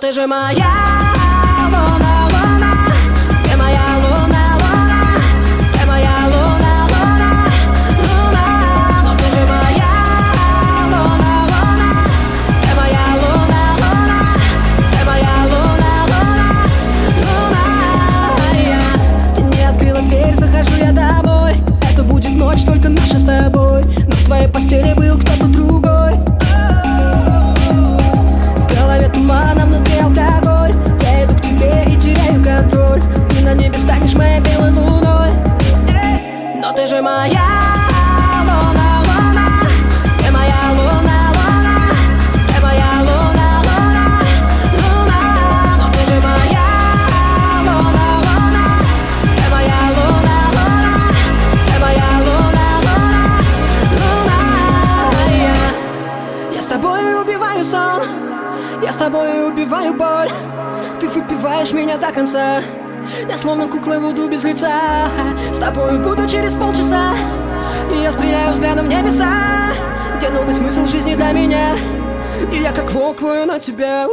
ты же моя луна, луна. Ты моя луна, луна. Ты моя луна, луна. Луна, но ты же моя луна, луна. Ты моя луна, луна. Ты моя луна, луна. Луна, я Ты не открыла дверь, захожу я домой. Это будет ночь только наша с тобой. Но в твоей постели был кто-то тобой убиваю сон Я с тобой убиваю боль. Ты выпиваешь меня до конца Я словно кукла буду без лица. С тобой буду через полчаса. И я стреляю взглядом в небеса. Где новый смысл жизни для меня? И я как волк вою на тебя.